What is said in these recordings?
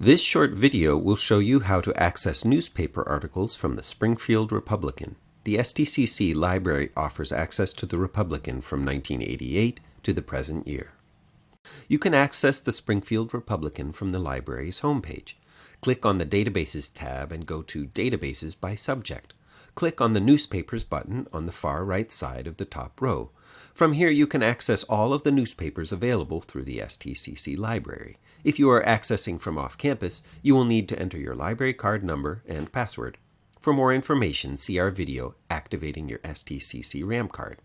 This short video will show you how to access newspaper articles from the Springfield Republican. The STCC library offers access to the Republican from 1988 to the present year. You can access the Springfield Republican from the library's homepage. Click on the Databases tab and go to Databases by Subject. Click on the Newspapers button on the far right side of the top row. From here you can access all of the newspapers available through the STCC library. If you are accessing from off campus, you will need to enter your library card number and password. For more information, see our video Activating Your STCC RAM Card.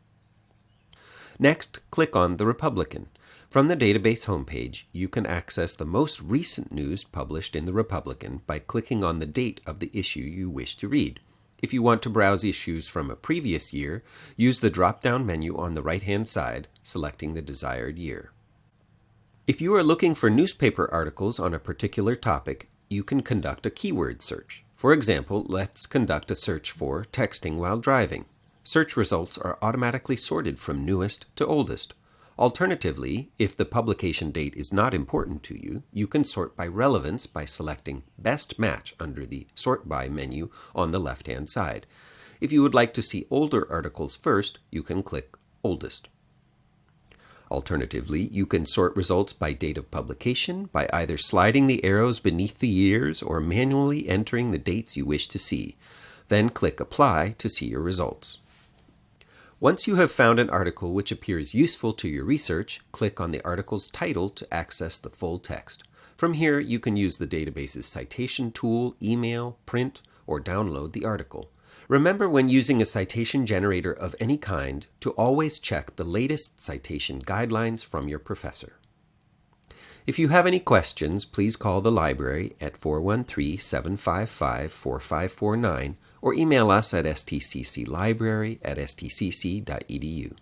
Next, click on The Republican. From the database homepage, you can access the most recent news published in The Republican by clicking on the date of the issue you wish to read. If you want to browse issues from a previous year, use the drop-down menu on the right-hand side, selecting the desired year. If you are looking for newspaper articles on a particular topic, you can conduct a keyword search. For example, let's conduct a search for texting while driving. Search results are automatically sorted from newest to oldest. Alternatively, if the publication date is not important to you, you can sort by relevance by selecting Best Match under the Sort By menu on the left-hand side. If you would like to see older articles first, you can click Oldest. Alternatively, you can sort results by date of publication by either sliding the arrows beneath the years or manually entering the dates you wish to see. Then click Apply to see your results. Once you have found an article which appears useful to your research, click on the article's title to access the full text. From here, you can use the database's citation tool, email, print, or download the article. Remember when using a citation generator of any kind to always check the latest citation guidelines from your professor. If you have any questions, please call the library at 413-755-4549 or email us at stcclibrary at stcc.edu.